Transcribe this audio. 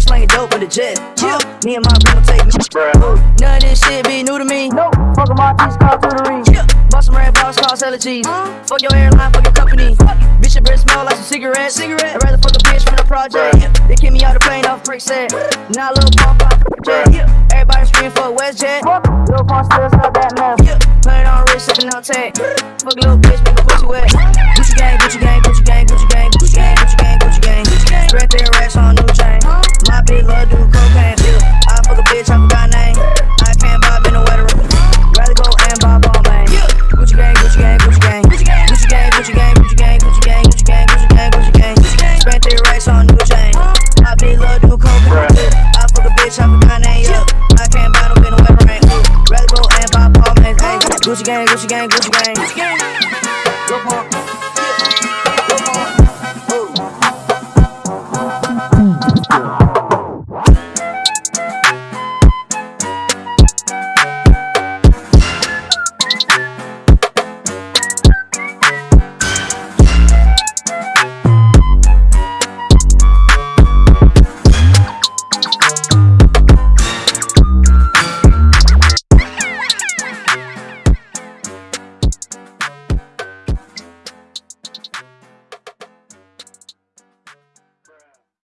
still dope with the jet. Yeah, me and my grandma take me. Ooh, None of this shit be new to me. Nope, fuck my piece called tutoring. Yeah, bust some red balls called allergies. Fuck your airline, fuck your company. Bitch, your breath smell like some cigarettes. Cigarette. I'd rather fuck a bitch from the project. Yeah. They kick me out the plane off brick set. Now Lil Pump on jet. Yeah. Everybody scream for WestJet. Lil Pump still sell that mess. Yeah. Put it on wrist, sipping on tech. Fuck a little bitch, make a pussy wet. Gucci gang, Gucci gang, Gucci gang, Gucci gang, Gucci gang. Gucci gang.